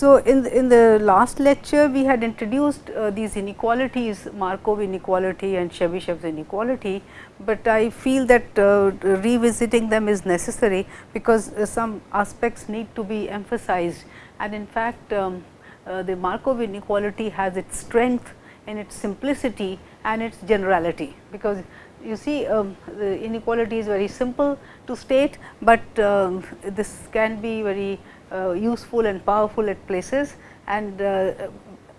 So, in the, in the last lecture we had introduced uh, these inequalities Markov inequality and Chebyshev's inequality, but I feel that uh, revisiting them is necessary because uh, some aspects need to be emphasized. And in fact, um, uh, the Markov inequality has its strength in its simplicity and its generality, because you see um, the inequality is very simple to state, but um, this can be very useful and powerful at places and uh,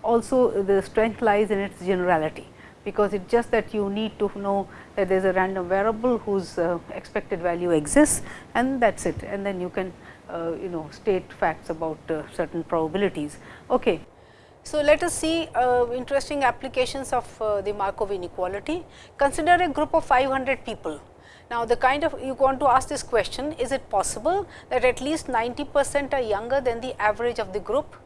also the strength lies in its generality because it just that you need to know that there is a random variable whose uh, expected value exists and that is it and then you can uh, you know state facts about uh, certain probabilities. Okay. So, let us see uh, interesting applications of the Markov inequality. Consider a group of 500 people. Now, the kind of you want to ask this question is it possible that at least 90 percent are younger than the average of the group?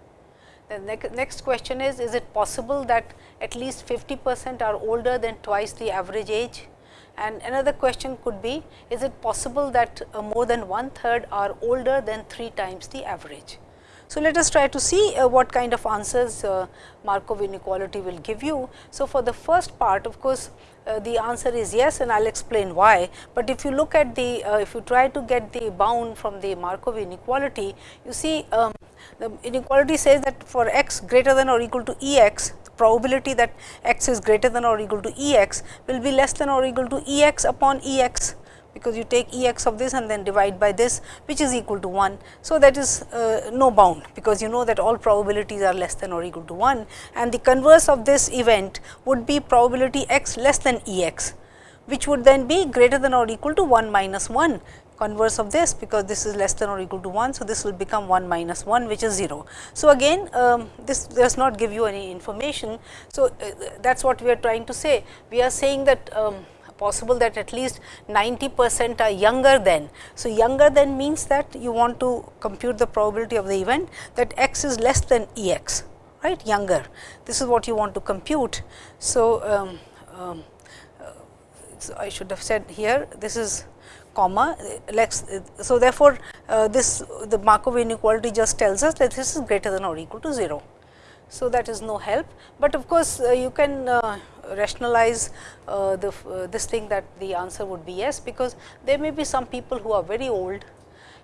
The next question is, is it possible that at least 50 percent are older than twice the average age? And another question could be, is it possible that uh, more than one third are older than three times the average? So, let us try to see uh, what kind of answers uh, Markov inequality will give you. So, for the first part of course, uh, the answer is yes and I will explain why, but if you look at the uh, if you try to get the bound from the Markov inequality, you see um, the inequality says that for x greater than or equal to E x, probability that x is greater than or equal to E x will be less than or equal to E x upon E x because you take E x of this and then divide by this which is equal to 1. So, that is uh, no bound because you know that all probabilities are less than or equal to 1 and the converse of this event would be probability x less than E x which would then be greater than or equal to 1 minus 1 converse of this because this is less than or equal to 1. So, this will become 1 minus 1 which is 0. So, again um, this does not give you any information. So, uh, that is what we are trying to say. We are saying that um, possible that at least 90 percent are younger than. So, younger than means that you want to compute the probability of the event that x is less than E x right younger. This is what you want to compute. So, um, um, uh, so I should have said here this is comma let's so therefore, uh, this the Markov inequality just tells us that this is greater than or equal to 0. So, that is no help, but of course, uh, you can uh, rationalize uh, the uh, this thing that the answer would be yes, because there may be some people who are very old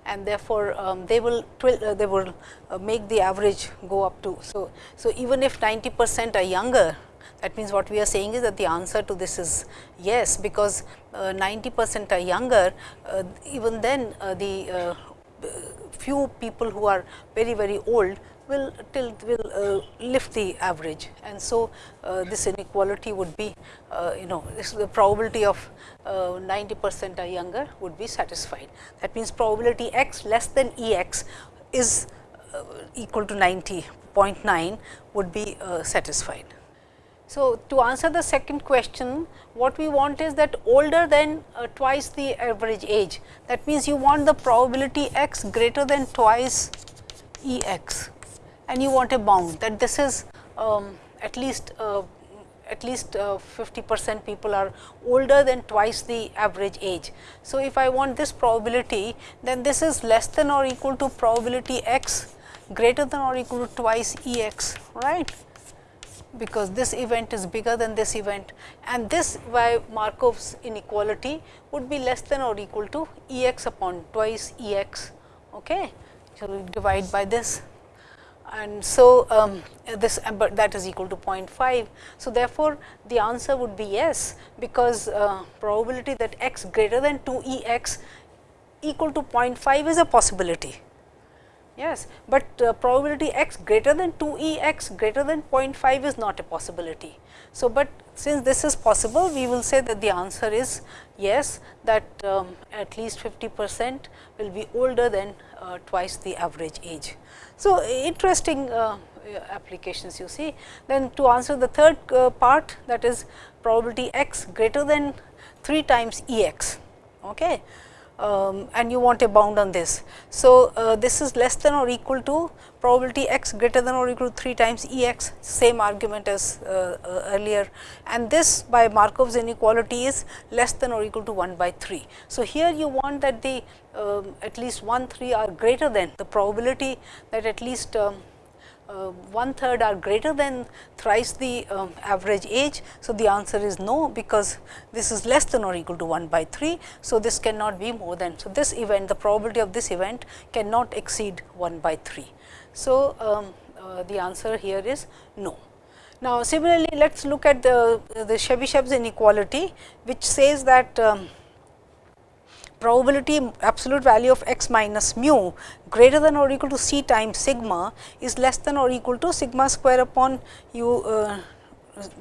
and therefore, um, they will uh, they will uh, make the average go up to. So, so even if 90 percent are younger that means, what we are saying is that the answer to this is yes, because 90 percent are younger even then the few people who are very very old will tilt will uh, lift the average and so uh, this inequality would be uh, you know this the probability of uh, 90 percent are younger would be satisfied. That means, probability x less than E x is equal to 90.9 would be satisfied. So, to answer the second question, what we want is that older than uh, twice the average age. That means, you want the probability x greater than twice E x and you want a bound that this is um, at least uh, at least uh, 50 percent people are older than twice the average age. So, if I want this probability then this is less than or equal to probability x greater than or equal to twice E x right because this event is bigger than this event and this by Markov's inequality would be less than or equal to E x upon twice E x. Okay. So, we divide by this and so um, this but that is equal to 0.5. So, therefore, the answer would be yes, because uh, probability that x greater than 2 E x equal to 0.5 is a possibility. Yes, but uh, probability x greater than 2 E x greater than 0.5 is not a possibility. So, but since this is possible, we will say that the answer is yes, that um, at least 50 percent will be older than uh, twice the average age. So, interesting uh, applications you see. Then to answer the third uh, part that is probability x greater than 3 times E x. Okay um, and you want a bound on this. So, uh, this is less than or equal to probability x greater than or equal to 3 times E x same argument as uh, uh, earlier and this by Markov's inequality is less than or equal to 1 by 3. So, here you want that the um, at least 1 3 are greater than the probability that at least um, uh, one third are greater than thrice the um, average age. So, the answer is no, because this is less than or equal to 1 by 3. So, this cannot be more than. So, this event the probability of this event cannot exceed 1 by 3. So, um, uh, the answer here is no. Now, similarly, let us look at the, the Chebyshev's inequality, which says that um, probability absolute value of x minus mu greater than or equal to c times sigma is less than or equal to sigma square upon u uh,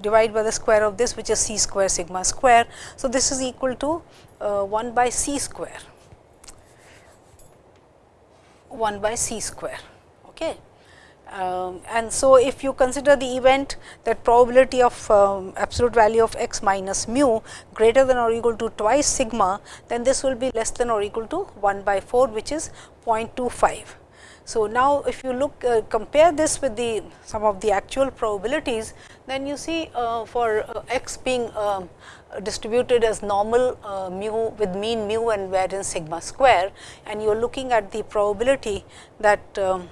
divide by the square of this which is c square sigma square. So, this is equal to uh, 1 by c square 1 by c square. Okay. Um, and so, if you consider the event that probability of um, absolute value of x minus mu greater than or equal to twice sigma, then this will be less than or equal to 1 by 4 which is 0.25. So, now if you look uh, compare this with the some of the actual probabilities, then you see uh, for uh, x being um, distributed as normal uh, mu with mean mu and variance sigma square and you are looking at the probability that um,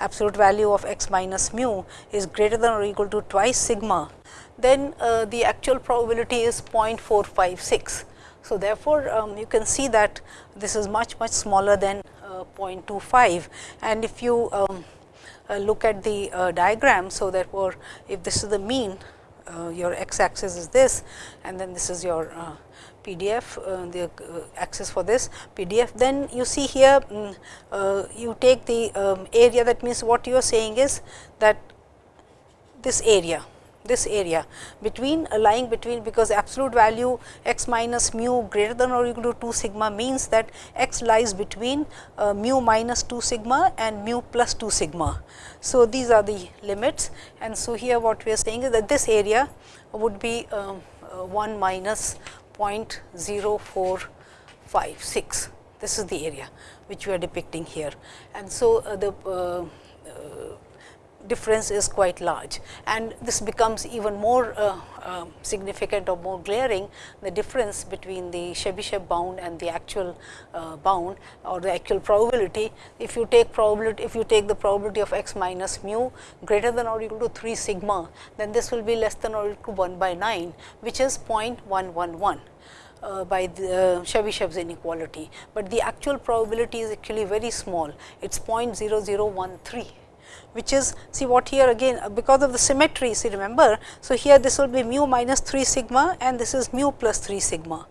absolute value of x minus mu is greater than or equal to twice sigma, then uh, the actual probability is 0.456. So, therefore, um, you can see that this is much much smaller than uh, 0.25 and if you um, uh, look at the uh, diagram. So, therefore, if this is the mean uh, your x axis is this and then this is your uh, PDF, uh, the uh, access for this PDF. Then you see here, um, you take the um, area that means what you are saying is that this area this area between uh, lying between because absolute value x minus mu greater than or equal to 2 sigma means that x lies between uh, mu minus 2 sigma and mu plus 2 sigma. So, these are the limits and so here what we are saying is that this area would be um, uh, 1 minus 0.0456. This is the area which we are depicting here. And so, uh, the uh, difference is quite large and this becomes even more uh, uh, significant or more glaring the difference between the Chebyshev bound and the actual uh, bound or the actual probability. If you take probability, if you take the probability of x minus mu greater than or equal to 3 sigma, then this will be less than or equal to 1 by 9, which is 0.111. Uh, by the uh, Chebyshev's inequality, but the actual probability is actually very small, it is 0.0013 which is see what here again uh, because of the symmetry see remember. So, here this will be mu minus 3 sigma and this is mu plus 3 sigma.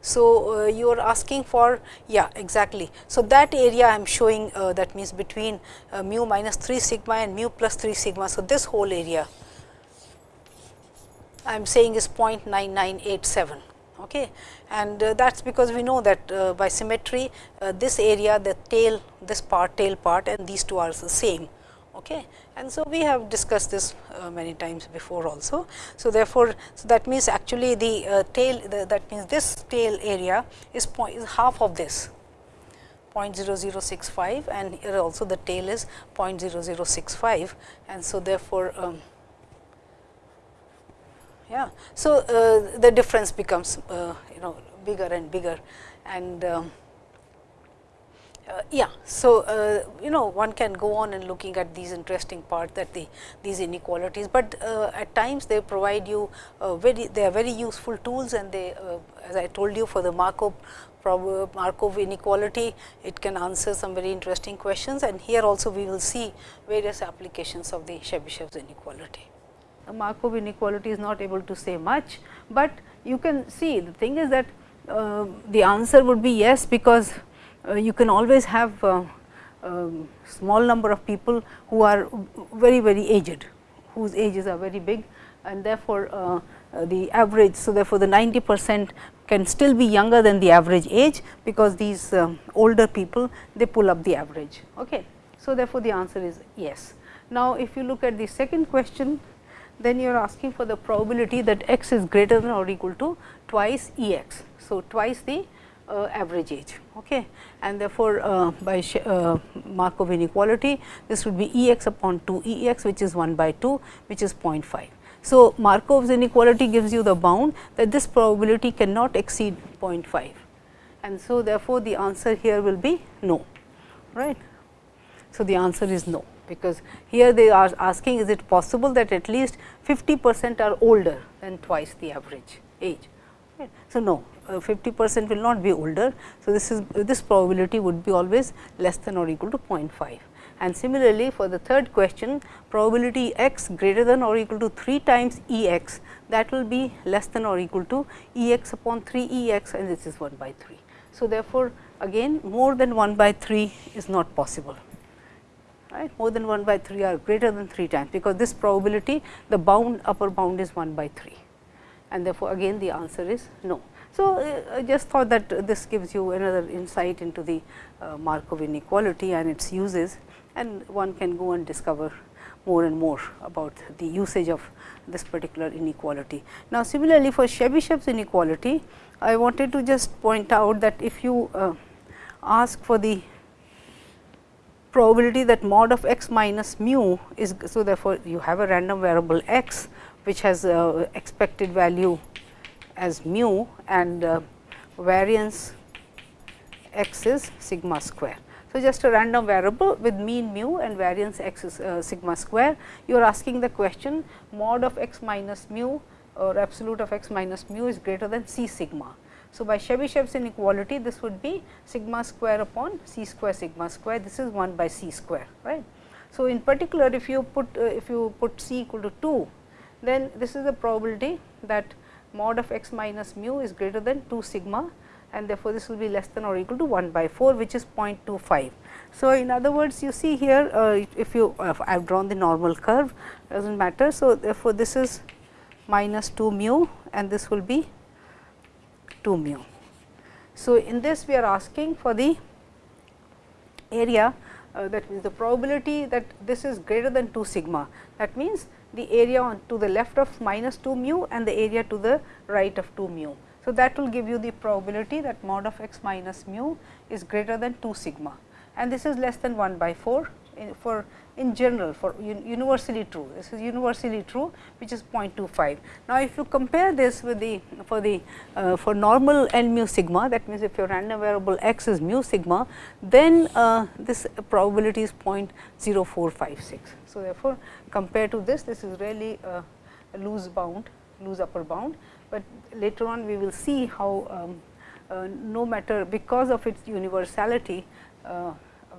So, uh, you are asking for yeah exactly. So, that area I am showing uh, that means between uh, mu minus 3 sigma and mu plus 3 sigma. So, this whole area I am saying is 0.9987 okay. and uh, that is because we know that uh, by symmetry this area the tail this part tail part and these two are the same. Okay. And so, we have discussed this uh, many times before also. So, therefore, so that means actually the uh, tail the, that means this tail area is, point, is half of this 0.0065 and here also the tail is 0.0065 and so therefore, um, yeah. So, uh, the difference becomes uh, you know bigger and bigger and um, uh, yeah. So, uh, you know one can go on and looking at these interesting part that the these inequalities, but uh, at times they provide you uh, very they are very useful tools and they uh, as I told you for the Markov Markov inequality it can answer some very interesting questions and here also we will see various applications of the Chebyshev's inequality. The Markov inequality is not able to say much, but you can see the thing is that uh, the answer would be yes because you can always have uh, um, small number of people who are very very aged, whose ages are very big and therefore, uh, the average. So, therefore, the 90 percent can still be younger than the average age, because these um, older people they pull up the average. Okay. So, therefore, the answer is yes. Now, if you look at the second question, then you are asking for the probability that x is greater than or equal to twice E x. So, twice the uh, average age okay. and therefore, uh, by uh, Markov inequality this would be E x upon 2 E x which is 1 by 2 which is 0.5. So, Markov's inequality gives you the bound that this probability cannot exceed 0.5 and so therefore, the answer here will be no right. So, the answer is no. because here they are asking is it possible that at least 50 percent are older than twice the average age. So, no 50 percent will not be older. So, this is this probability would be always less than or equal to 0.5 and similarly for the third question probability x greater than or equal to 3 times E x that will be less than or equal to E x upon 3 E x and this is 1 by 3. So, therefore, again more than 1 by 3 is not possible right more than 1 by 3 are greater than 3 times because this probability the bound upper bound is 1 by 3 and therefore, again the answer is no. So, uh, I just thought that this gives you another insight into the uh, Markov inequality and its uses and one can go and discover more and more about the usage of this particular inequality. Now, similarly for Chebyshev's inequality, I wanted to just point out that if you uh, ask for the probability that mod of x minus mu is, so therefore, you have a random variable x which has uh, expected value as mu and uh, variance x is sigma square. So, just a random variable with mean mu and variance x is uh, sigma square. You are asking the question mod of x minus mu or absolute of x minus mu is greater than c sigma. So, by Chebyshev's inequality this would be sigma square upon c square sigma square this is 1 by c square right. So, in particular if you put uh, if you put c equal to 2 then this is the probability that mod of x minus mu is greater than 2 sigma and therefore, this will be less than or equal to 1 by 4 which is 0.25. So, in other words you see here uh, if you I have drawn the normal curve does not matter. So, therefore, this is minus 2 mu and this will be 2 mu. So, in this we are asking for the area uh, that means the probability that this is greater than 2 sigma that means the area on to the left of minus 2 mu and the area to the right of 2 mu. So, that will give you the probability that mod of x minus mu is greater than 2 sigma and this is less than 1 by 4 in, for in general for un, universally true this is universally true which is 0.25. Now, if you compare this with the for the uh, for normal n mu sigma that means, if your random variable x is mu sigma then uh, this probability is 0.0456. So, therefore, compared to this this is really a, a loose bound loose upper bound, but later on we will see how um, uh, no matter because of its universality uh,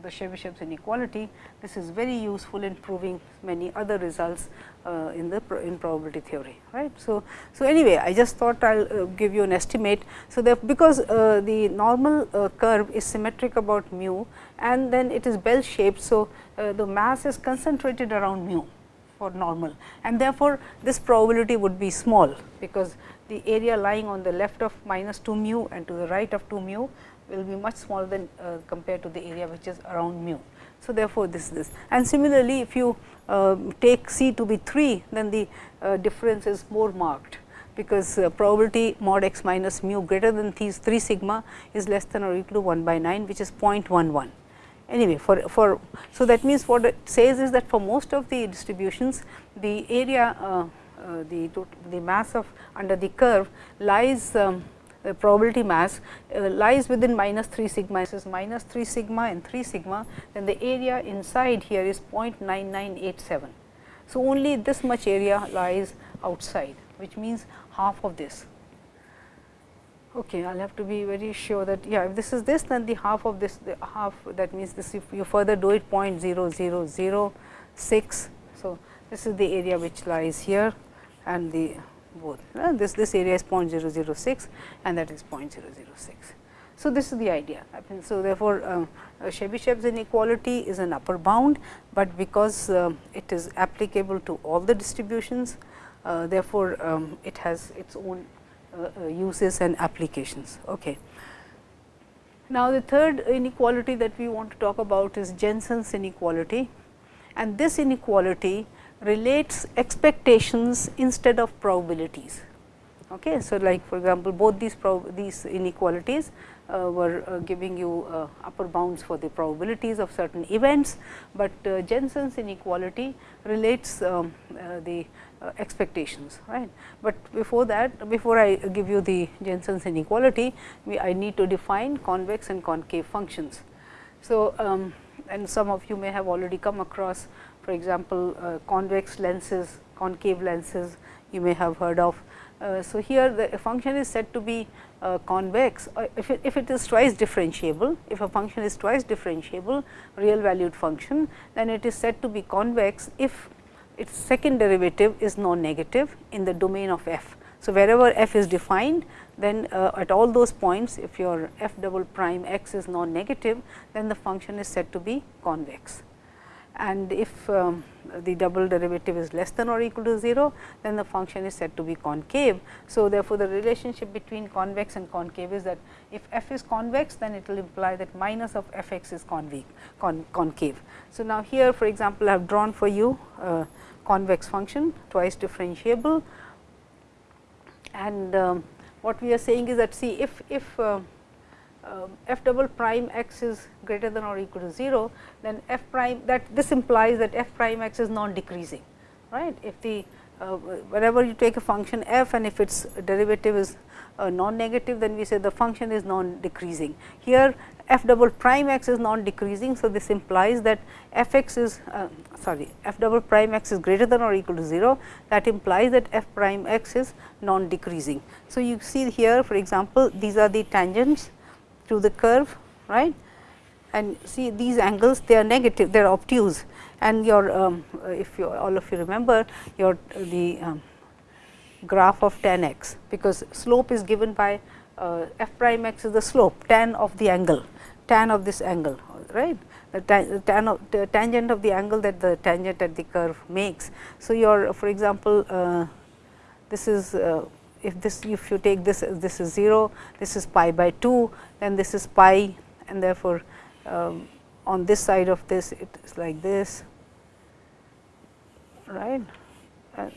the Chebyshev's inequality, this is very useful in proving many other results uh, in the in probability theory. right. So, so anyway, I just thought I will uh, give you an estimate. So, because uh, the normal uh, curve is symmetric about mu and then it is bell shaped. So, uh, the mass is concentrated around mu for normal and therefore, this probability would be small because the area lying on the left of minus 2 mu and to the right of 2 mu will be much smaller than uh, compared to the area which is around mu. So, therefore, this is this and similarly if you uh, take c to be 3 then the uh, difference is more marked because uh, probability mod x minus mu greater than these 3 sigma is less than or equal to 1 by 9 which is 0.11. Anyway, for, for so that means what it says is that for most of the distributions the area uh, uh, the the mass of under the curve lies um, probability mass uh, lies within minus 3 sigma this is minus 3 sigma and 3 sigma then the area inside here is 0.9987. So, only this much area lies outside which means half of this. Okay, I will have to be very sure that yeah if this is this then the half of this the half that means this if you further do it 0.0006. So, this is the area which lies here and the both. Uh, this, this area is 0.006 and that is 0.006. So, this is the idea. So, therefore, um, Chebyshev's inequality is an upper bound, but because uh, it is applicable to all the distributions, uh, therefore, um, it has its own uh, uh, uses and applications. Okay. Now, the third inequality that we want to talk about is Jensen's inequality and this inequality relates expectations instead of probabilities. Okay. So, like for example, both these these inequalities uh, were uh, giving you uh, upper bounds for the probabilities of certain events, but uh, Jensen's inequality relates um, uh, the uh, expectations right. But before that before I give you the Jensen's inequality, we, I need to define convex and concave functions. So, um, and some of you may have already come across for example, uh, convex lenses, concave lenses you may have heard of. Uh, so, here the function is said to be uh, convex uh, if it, if it is twice differentiable, if a function is twice differentiable real valued function, then it is said to be convex if its second derivative is non-negative in the domain of f. So, wherever f is defined then uh, at all those points if your f double prime x is non-negative then the function is said to be convex and if um, the double derivative is less than or equal to 0, then the function is said to be concave. So, therefore, the relationship between convex and concave is that if f is convex, then it will imply that minus of f x is con concave. So, now here for example, I have drawn for you a convex function twice differentiable and um, what we are saying is that see if, if uh, uh, f double prime x is greater than or equal to 0, then f prime that this implies that f prime x is non decreasing right. If the uh, whenever you take a function f and if its derivative is uh, non negative then we say the function is non decreasing. Here f double prime x is non decreasing. So, this implies that f x is uh, sorry f double prime x is greater than or equal to 0 that implies that f prime x is non decreasing. So, you see here for example, these are the tangents to the curve right and see these angles they are negative they are obtuse and your um, if you all of you remember your the um, graph of tan x because slope is given by uh, f prime x is the slope tan of the angle tan of this angle right the tan of the tangent of the angle that the tangent at the curve makes. So, your for example, uh, this is uh, if this if you take this this is 0, this is pi by 2, then this is pi and therefore, um, on this side of this it is like this right. Uh,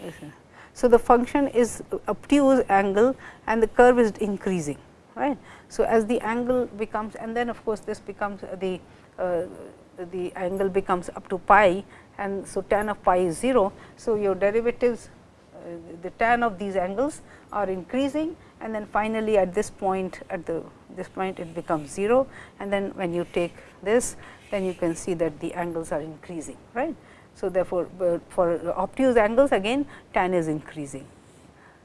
so, the function is obtuse angle and the curve is increasing right. So, as the angle becomes and then of course, this becomes the uh, the angle becomes up to pi and so tan of pi is 0. So, your derivatives uh, the tan of these angles are increasing and then finally, at this point at the this point it becomes 0 and then when you take this then you can see that the angles are increasing right. So, therefore, for obtuse angles again tan is increasing.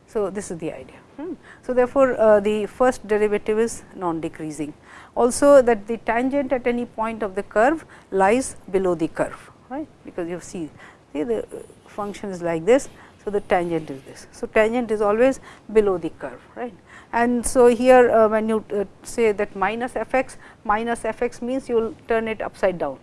So, this is the idea. Hmm. So, therefore, uh, the first derivative is non decreasing also that the tangent at any point of the curve lies below the curve right because you see, see the function is like this so, the tangent is this. So, tangent is always below the curve right and so here uh, when you uh, say that minus f x minus f x means you will turn it upside down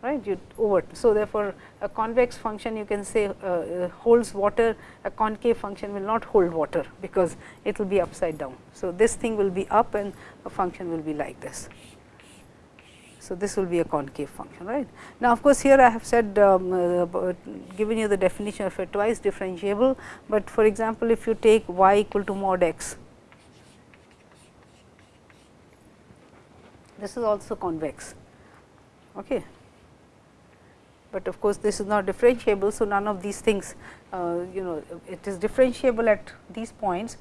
right you over. So, therefore, a convex function you can say uh, uh holds water a concave function will not hold water because it will be upside down. So, this thing will be up and a function will be like this. So, this will be a concave function right. Now, of course, here I have said um, uh, given you the definition of a twice differentiable, but for example, if you take y equal to mod x, this is also convex. Okay. But of course, this is not differentiable. So, none of these things uh, you know it is differentiable at these points,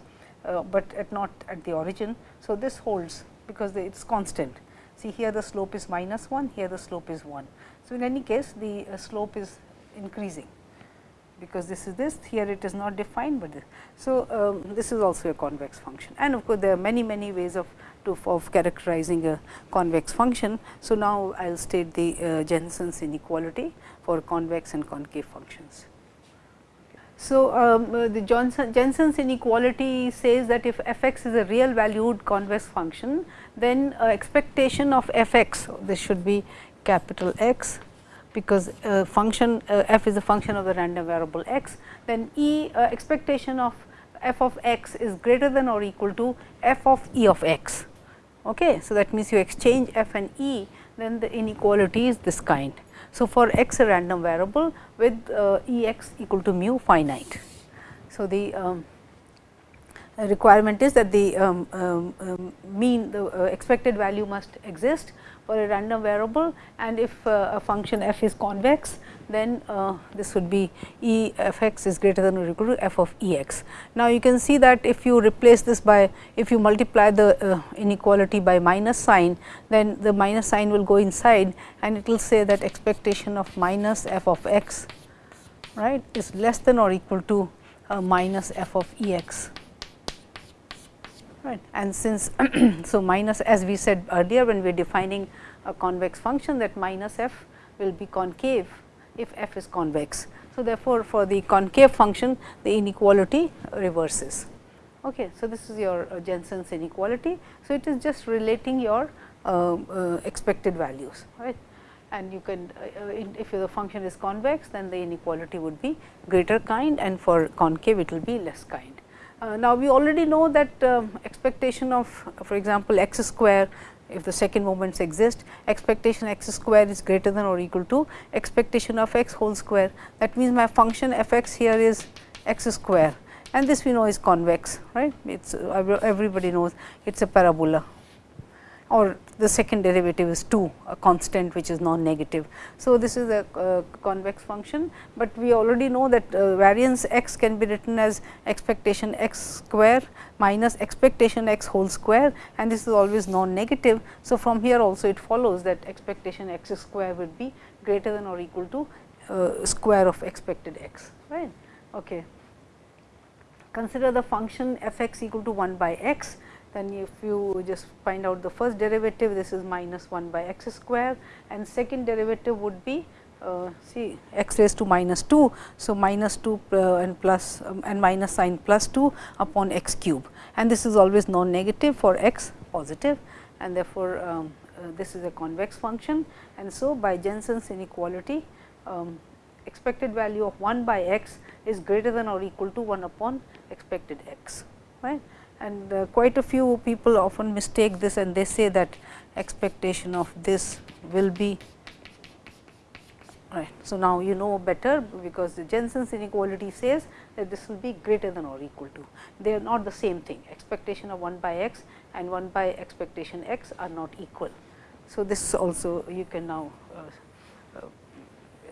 uh, but at not at the origin. So, this holds because it is constant See here the slope is minus 1, here the slope is 1. So, in any case the uh, slope is increasing because this is this here it is not defined, but this. so um, this is also a convex function and of course, there are many many ways of to of characterizing a convex function. So, now I will state the uh, Jensen's inequality for convex and concave functions. So, um, uh, the Johnson, Jensen's inequality says that if f x is a real valued convex function, then uh, expectation of f x, this should be capital X, because uh, function uh, f is a function of the random variable x, then E uh, expectation of f of x is greater than or equal to f of E of x. Okay. So, that means you exchange f and E, then the inequality is this kind. So, for x a random variable with uh, E x equal to mu finite. So, the um, requirement is that the um, um, um mean the uh, expected value must exist for a random variable and if uh, a function f is convex then uh, this would be E f x is greater than or equal to f of E x. Now, you can see that if you replace this by if you multiply the uh, inequality by minus sign then the minus sign will go inside and it will say that expectation of minus f of x right is less than or equal to minus f of E x right. And since so minus as we said earlier when we are defining a convex function that minus f will be concave if f is convex. So, therefore, for the concave function the inequality reverses. Okay. So, this is your uh, Jensen's inequality. So, it is just relating your uh, uh, expected values right and you can uh, uh, if the function is convex then the inequality would be greater kind and for concave it will be less kind. Uh, now, we already know that um, expectation of for example, x square if the second moments exist expectation x square is greater than or equal to expectation of x whole square. That means, my function f x here is x square. And this we know is convex right? It is everybody knows it is a parabola or the second derivative is 2 a constant which is non negative. So, this is a uh, convex function, but we already know that uh, variance x can be written as expectation x square minus expectation x whole square and this is always non negative. So, from here also it follows that expectation x square would be greater than or equal to uh, square of expected x right. Okay. Consider the function f x equal to 1 by x then if you just find out the first derivative this is minus 1 by x square and second derivative would be uh, see x raised to minus 2. So, minus 2 uh, and plus um, and minus sign plus 2 upon x cube and this is always non negative for x positive and therefore, um, uh, this is a convex function and so by Jensen's inequality um, expected value of 1 by x is greater than or equal to 1 upon expected x right and uh, quite a few people often mistake this and they say that expectation of this will be right. So, now you know better because the Jensen's inequality says that this will be greater than or equal to they are not the same thing expectation of 1 by x and 1 by expectation x are not equal. So, this also you can now uh, uh,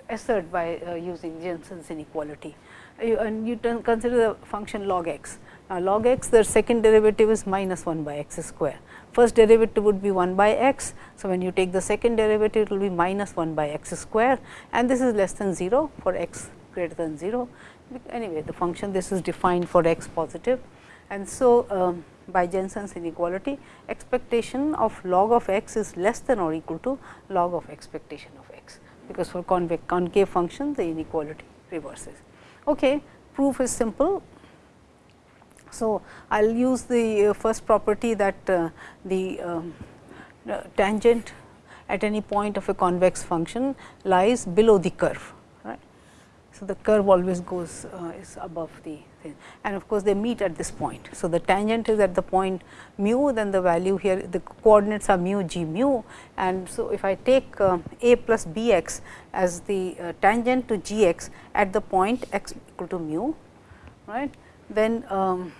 assert by uh, using Jensen's inequality you, and you consider the function log x now, log x the second derivative is minus 1 by x square. First derivative would be 1 by x. So, when you take the second derivative it will be minus 1 by x square and this is less than 0 for x greater than 0. Anyway, the function this is defined for x positive and so um, by Jensen's inequality expectation of log of x is less than or equal to log of expectation of x because for convex concave function the inequality reverses. Okay, proof is simple so, I will use the uh, first property that uh, the um, uh, tangent at any point of a convex function lies below the curve. Right. So, the curve always goes is above the thing and of course, they meet at this point. So, the tangent is at the point mu then the value here the coordinates are mu g mu and so if I take a plus b x as the tangent to g x at the point x equal to mu right then um,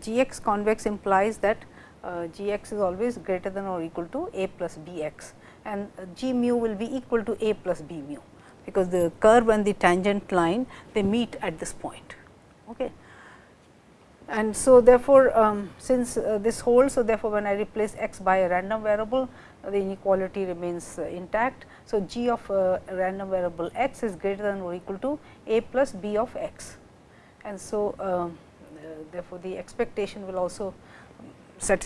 g x convex implies that uh, g x is always greater than or equal to a plus b x and uh, g mu will be equal to a plus b mu, because the curve and the tangent line they meet at this point. Okay. And so, therefore, um, since uh, this holds, so therefore, when I replace x by a random variable, uh, the inequality remains uh, intact. So, g of random variable x is greater than or equal to a plus b of x. And so, um, therefore, the expectation will also uh,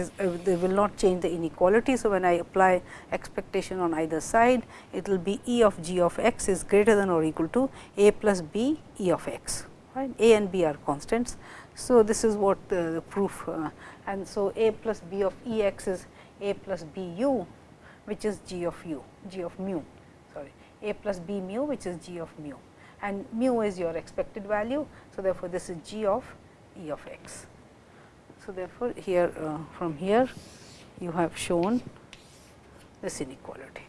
they will not change the inequality. So, when I apply expectation on either side, it will be E of g of x is greater than or equal to a plus b E of x, right. A and b are constants. So, this is what the, the proof uh, and so a plus b of E x is a plus b u which is g of u, g of mu sorry a plus b mu which is g of mu and mu is your expected value. So, therefore, this is g of E of x. So, therefore, here uh, from here you have shown this inequality.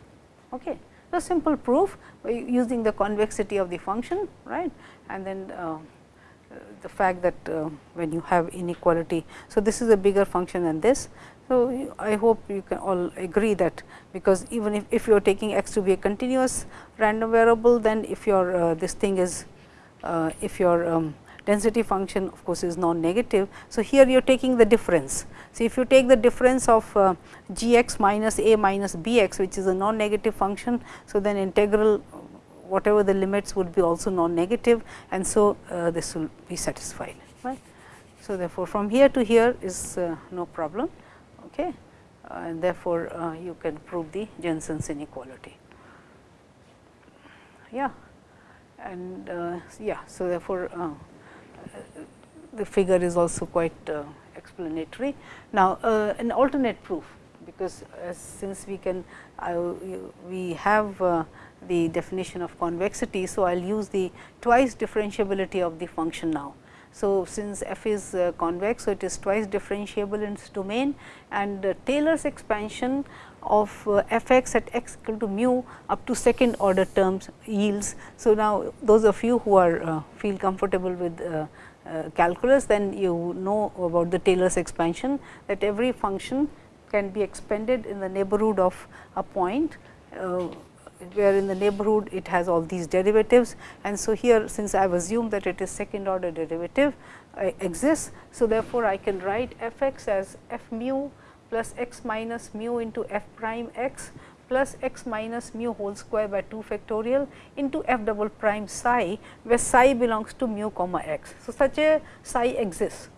Okay. So, simple proof using the convexity of the function right and then uh, the fact that uh, when you have inequality. So, this is a bigger function than this. So, I hope you can all agree that because even if, if you are taking x to be a continuous random variable, then if your uh, this thing is uh, if your um, density function of course, is non-negative. So, here you are taking the difference. So, if you take the difference of uh, g x minus a minus b x which is a non-negative function. So, then integral whatever the limits would be also non-negative and so uh, this will be satisfied. right. So, therefore, from here to here is uh, no problem okay. Uh, and therefore, uh, you can prove the Jensen's inequality. Yeah and uh, yeah. So, therefore, the figure is also quite uh, explanatory. Now, uh, an alternate proof because since we can we have uh, the definition of convexity. So, I will use the twice differentiability of the function now. So, since f is uh, convex, so it is twice differentiable in its domain and uh, Taylor's expansion of uh, f x at x equal to mu up to second order terms yields. So, now those of you who are uh, feel comfortable with uh, calculus, then you know about the Taylor's expansion that every function can be expanded in the neighborhood of a point where in the neighborhood it has all these derivatives. And so, here since I have assumed that it is second order derivative uh, exists. So, therefore, I can write f x as f mu plus x minus mu into f prime x plus x minus mu whole square by 2 factorial into f double prime psi, where psi belongs to mu comma x. So, such a psi exists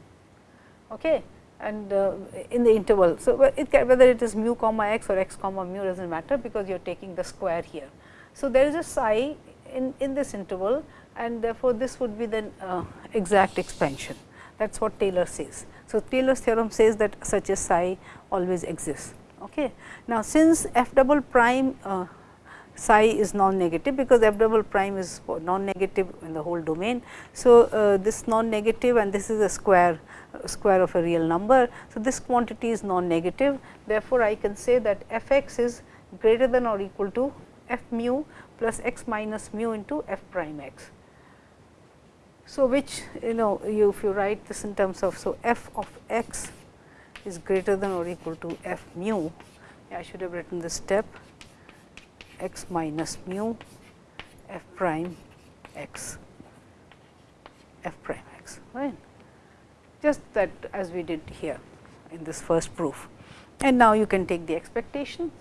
okay, and uh, in the interval. So, it can, whether it is mu comma x or x comma mu does not matter, because you are taking the square here. So, there is a psi in, in this interval and therefore, this would be the uh, exact expansion that is what Taylor says. So, Taylor's theorem says that such a psi always exists. Okay. Now, since f double prime uh, psi is non-negative because f double prime is non-negative in the whole domain. So, uh, this non-negative and this is a square uh, square of a real number. So, this quantity is non-negative therefore, I can say that f x is greater than or equal to f mu plus x minus mu into f prime x. So, which you know you if you write this in terms of so f of x is greater than or equal to f mu, I should have written this step x minus mu f prime x f prime x right just that as we did here in this first proof. And now, you can take the expectation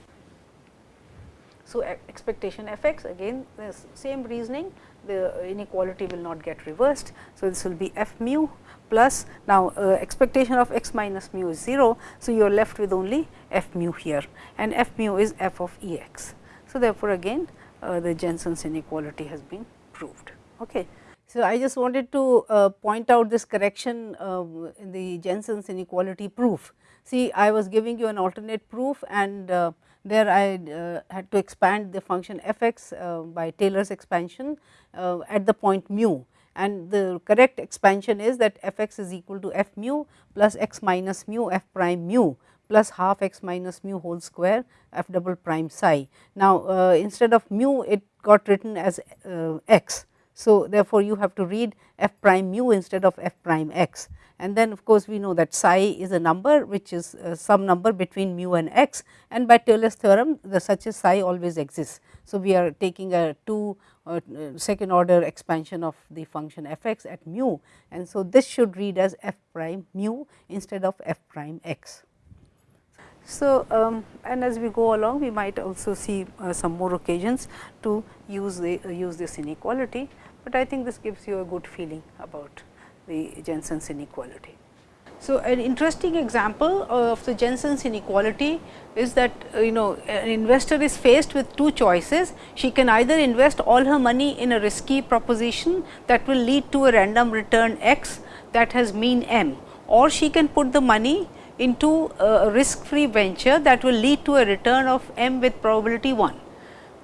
so, expectation f x again the same reasoning the inequality will not get reversed. So, this will be f mu plus now uh, expectation of x minus mu is 0. So, you are left with only f mu here and f mu is f of E x. So, therefore, again uh, the Jensen's inequality has been proved. Okay. So, I just wanted to uh, point out this correction uh, in the Jensen's inequality proof. See, I was giving you an alternate proof and uh, there I uh, had to expand the function f x uh, by Taylor's expansion uh, at the point mu and the correct expansion is that f x is equal to f mu plus x minus mu f prime mu plus half x minus mu whole square f double prime psi. Now, uh, instead of mu it got written as uh, x. So, therefore, you have to read f prime mu instead of f prime x and then of course, we know that psi is a number which is uh, some number between mu and x and by Taylor's theorem the such a psi always exists. So, we are taking a 2 uh, second order expansion of the function f x at mu and so this should read as f prime mu instead of f prime x. So, um, and as we go along we might also see uh, some more occasions to use the uh, use this inequality, but I think this gives you a good feeling about the Jensen's inequality. So, an interesting example of the Jensen's inequality is that uh, you know an investor is faced with two choices. She can either invest all her money in a risky proposition that will lead to a random return x that has mean m or she can put the money into a risk free venture that will lead to a return of m with probability 1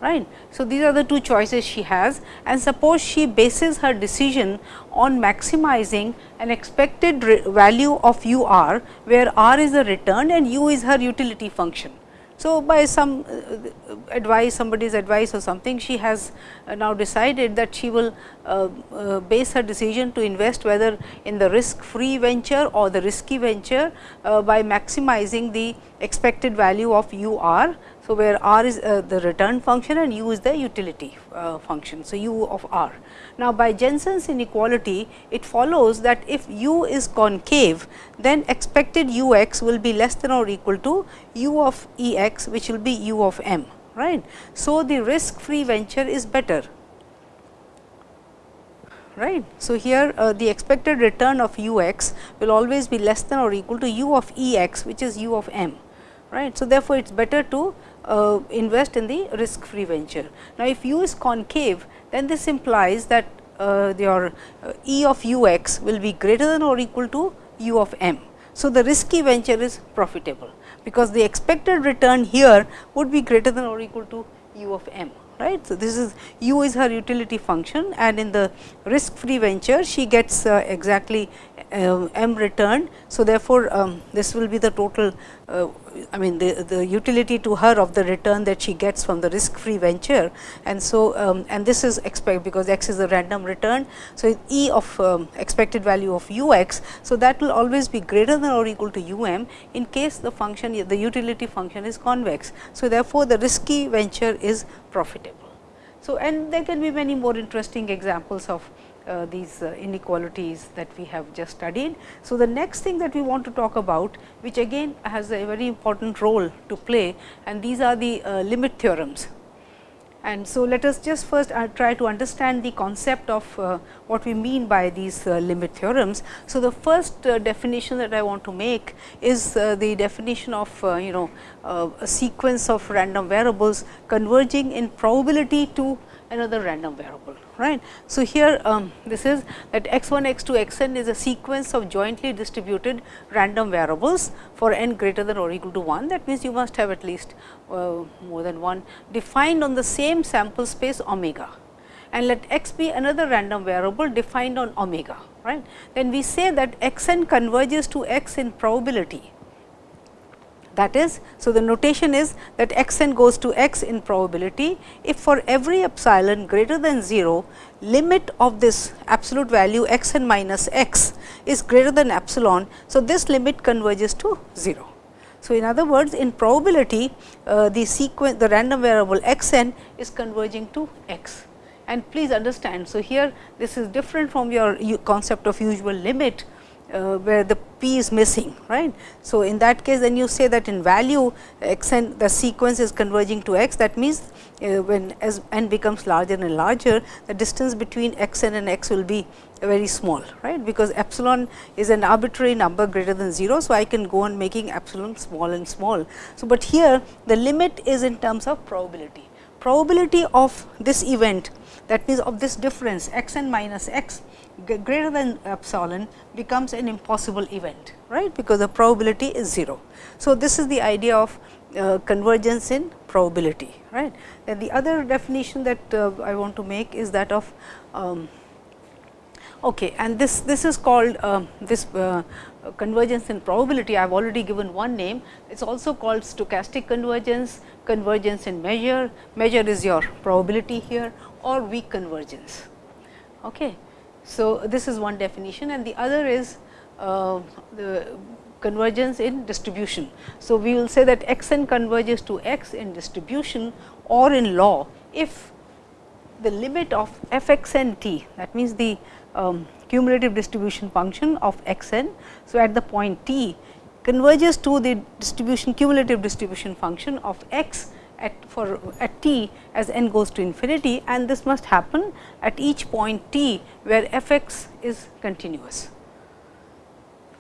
right. So, these are the two choices she has and suppose she bases her decision on maximizing an expected value of u r, where r is the return and u is her utility function. So, by some uh, advice somebody's advice or something she has uh, now decided that she will uh, uh, base her decision to invest whether in the risk free venture or the risky venture uh, by maximizing the expected value of u r so, where r is uh, the return function and u is the utility uh, function. So, u of r. Now, by Jensen's inequality it follows that if u is concave then expected u x will be less than or equal to u of E x which will be u of m right. So, the risk free venture is better right. So, here uh, the expected return of u x will always be less than or equal to u of E x which is u of m right. So, therefore, it is better to uh, invest in the risk free venture. Now, if u is concave then this implies that uh, your uh, E of u x will be greater than or equal to u of m. So, the risky venture is profitable, because the expected return here would be greater than or equal to u of m right. So, this is u is her utility function and in the risk free venture she gets uh, exactly uh, m returned. So, therefore, um, this will be the total uh, I mean the, the utility to her of the return that she gets from the risk free venture and so um, and this is expect because x is a random return. So, E of um, expected value of u x. So, that will always be greater than or equal to u m in case the function the utility function is convex. So, therefore, the risky venture is profitable. So, and there can be many more interesting examples of uh, these uh, inequalities that we have just studied. So, the next thing that we want to talk about which again has a very important role to play and these are the uh, limit theorems. And so, let us just first uh, try to understand the concept of uh, what we mean by these limit theorems. So, the first definition that I want to make is the definition of you know a sequence of random variables converging in probability to another random variable right. So, here um, this is that x 1 x 2 x n is a sequence of jointly distributed random variables for n greater than or equal to 1 that means, you must have at least uh, more than one defined on the same sample space omega and let x be another random variable defined on omega right. Then we say that x n converges to x in probability that is, so the notation is that x n goes to x in probability if for every epsilon greater than 0, limit of this absolute value x n minus x is greater than epsilon. So, this limit converges to 0. So, in other words in probability uh, the sequence the random variable x n is converging to x and please understand. So, here this is different from your concept of usual limit uh, where the p is missing right. So, in that case then you say that in value x n the sequence is converging to x that means, uh, when as n becomes larger and larger the distance between x n and x will be very small right because epsilon is an arbitrary number greater than 0. So, I can go on making epsilon small and small. So, but here the limit is in terms of probability. Probability of this event that means of this difference x n minus x greater than epsilon becomes an impossible event, right, because the probability is 0. So, this is the idea of uh, convergence in probability, right. Then the other definition that uh, I want to make is that of um, okay, and this this is called uh, this uh, convergence in probability. I have already given one name. It is also called stochastic convergence, convergence in measure. Measure is your probability here, or weak convergence. Okay. So, this is one definition and the other is uh, the convergence in distribution. So, we will say that x n converges to x in distribution or in law if the limit of f x n t that means, the um, cumulative distribution function of x n. So, at the point t converges to the distribution cumulative distribution function of x at for at t as n goes to infinity and this must happen at each point t where f x is continuous.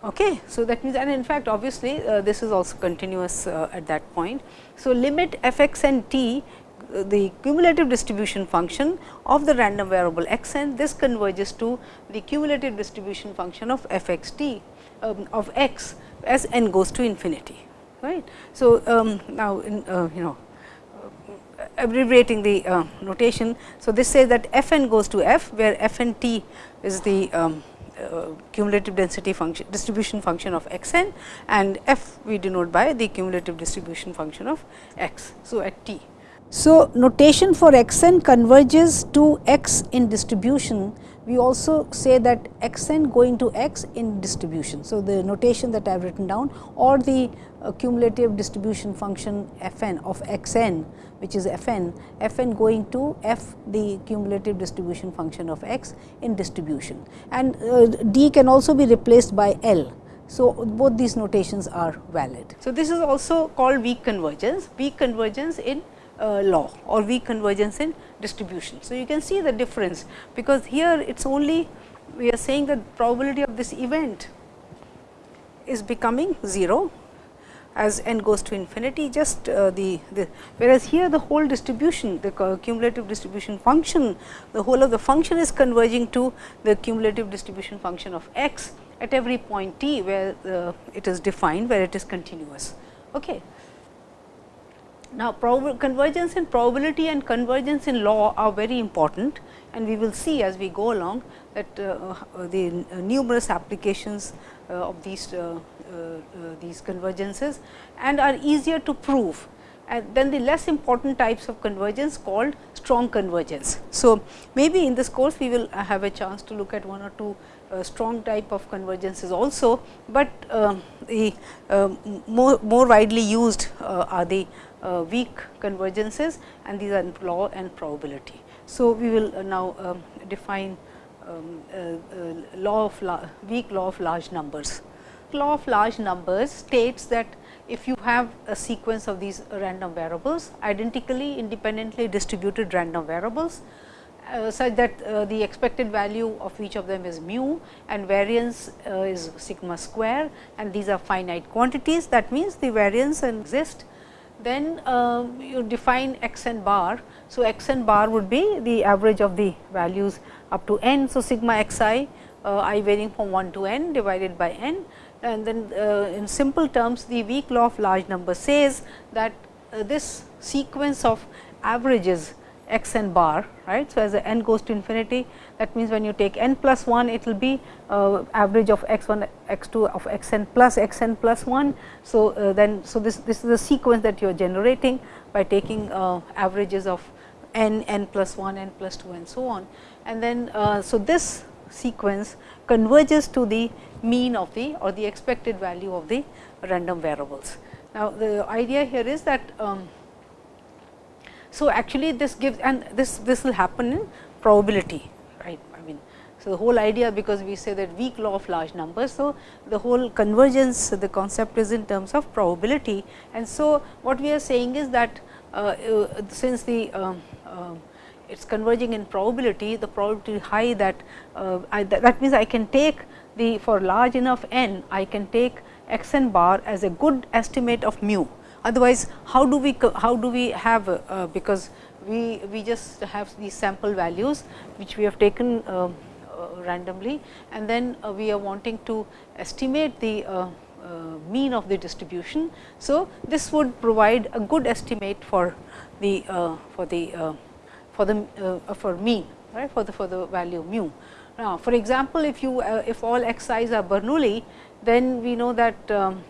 Okay. So, that means and in fact, obviously, uh, this is also continuous uh, at that point. So, limit f x and t uh, the cumulative distribution function of the random variable x n this converges to the cumulative distribution function of f x t um, of x as n goes to infinity right. So, um, now in uh, you know abbreviating the uh, notation. So, this says that f n goes to f, where f n t is the um, uh, cumulative density function distribution function of x n and f we denote by the cumulative distribution function of x. So, at t. So, notation for x n converges to x in distribution we also say that x n going to x in distribution. So, the notation that I have written down or the uh, cumulative distribution function f n of x n which is f n, f n going to f the cumulative distribution function of x in distribution and uh, d can also be replaced by L. So, both these notations are valid. So, this is also called weak convergence, weak convergence in uh, law or weak convergence in distribution. So, you can see the difference, because here it is only we are saying that probability of this event is becoming 0 as n goes to infinity just uh, the, the whereas here the whole distribution the cumulative distribution function the whole of the function is converging to the cumulative distribution function of x at every point t where uh, it is defined where it is continuous. Okay. Now, convergence in probability and convergence in law are very important and we will see as we go along that uh, uh the numerous applications uh, of these uh, these convergences and are easier to prove and then the less important types of convergence called strong convergence. So, maybe in this course we will have a chance to look at one or two uh, strong type of convergences also, but uh, the uh, more, more widely used are the uh, weak convergences and these are law and probability. So, we will uh, now um, define um, uh, uh law of la weak law of large numbers. Law of large numbers states that if you have a sequence of these random variables identically independently distributed random variables uh, such that uh, the expected value of each of them is mu and variance uh, is sigma square and these are finite quantities that means the variance exist then uh, you define x n bar. So, x n bar would be the average of the values up to n. So, sigma x i uh, i varying from 1 to n divided by n and then uh, in simple terms the weak law of large number says that uh, this sequence of averages x n bar right. So, as the n goes to infinity that means, when you take n plus 1 it will be uh, average of x 1 x 2 of x n plus x n plus 1. So, uh, then so this, this is the sequence that you are generating by taking uh, averages of n, n plus 1, n plus 2 and so on. And then, uh, so this sequence converges to the mean of the or the expected value of the random variables. Now, the idea here is that um, so actually this gives and this this will happen in probability so, the whole idea because we say that weak law of large numbers. So, the whole convergence the concept is in terms of probability and so what we are saying is that uh, uh, since the um, uh, it is converging in probability the probability high that uh, I, that, means I can take the for large enough n I can take x n bar as a good estimate of mu otherwise how do we how do we have uh, because we we just have these sample values which we have taken um, uh, randomly and then uh, we are wanting to estimate the uh, mean of the distribution. So, this would provide a good estimate for the for the for the for mean right for the for the value mu. Now, for example, if you if all x i's are Bernoulli, then we know that um,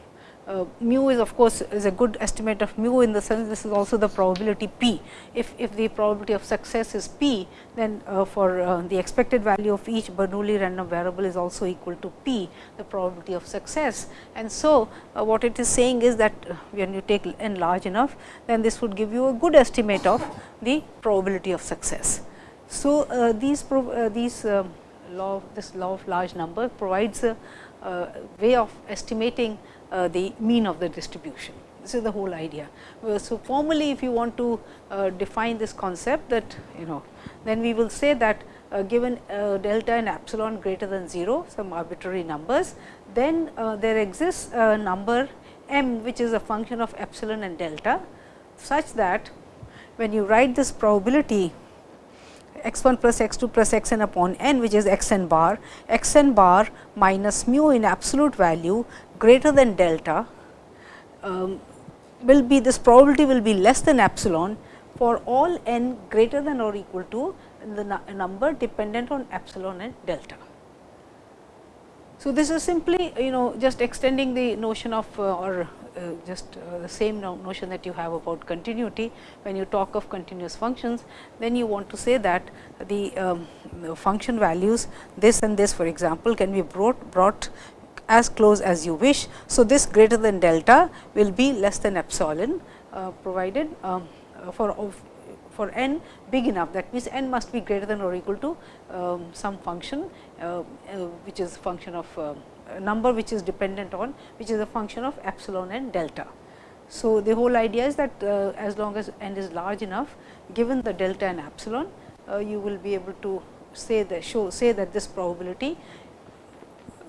uh, mu is of course, is a good estimate of mu in the sense this is also the probability p. If, if the probability of success is p, then uh, for uh, the expected value of each Bernoulli random variable is also equal to p, the probability of success. And so, uh, what it is saying is that uh, when you take n large enough, then this would give you a good estimate of the probability of success. So, uh, these these law this law of large number provides a way of estimating the mean of the distribution. This is the whole idea. So, formally if you want to uh, define this concept that you know then we will say that uh, given uh, delta and epsilon greater than 0 some arbitrary numbers then uh, there exists a number m which is a function of epsilon and delta such that when you write this probability x 1 plus x 2 plus x n upon n which is x n bar, x n bar minus mu in absolute value greater than delta um, will be this probability will be less than epsilon for all n greater than or equal to the number dependent on epsilon and delta. So, this is simply you know just extending the notion of uh, or uh, just uh, the same no notion that you have about continuity. When you talk of continuous functions, then you want to say that the um, function values this and this for example, can be brought, brought as close as you wish. So, this greater than delta will be less than epsilon uh, provided um, for for n big enough that means, n must be greater than or equal to um, some function uh, uh, which is function of uh, number which is dependent on which is a function of epsilon and delta. So, the whole idea is that uh, as long as n is large enough given the delta and epsilon uh, you will be able to say that show say that this probability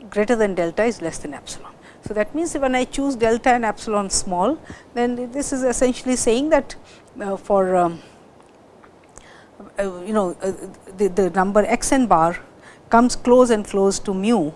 greater than delta is less than epsilon. So, that means, when I choose delta and epsilon small then this is essentially saying that uh, for um, you know uh, the, the number x n bar comes close and close to mu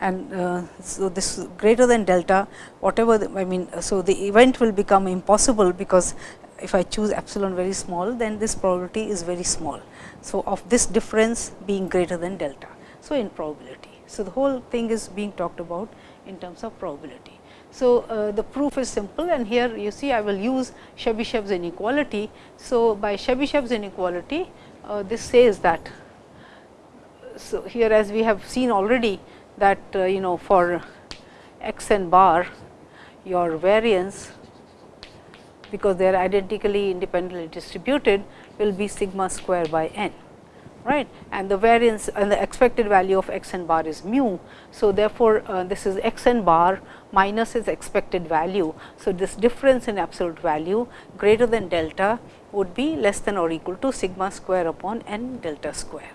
and uh, so this greater than delta whatever the, I mean. So, the event will become impossible because if I choose epsilon very small then this probability is very small. So, of this difference being greater than delta. So, in probability. So, the whole thing is being talked about in terms of probability. So, uh, the proof is simple and here you see I will use Chebyshev's inequality. So, by Chebyshev's inequality uh, this says that so here as we have seen already that uh, you know for x n bar your variance because they are identically independently distributed will be sigma square by n right and the variance and the expected value of x n bar is mu. So, therefore, uh, this is x n bar minus its expected value. So, this difference in absolute value greater than delta would be less than or equal to sigma square upon n delta square.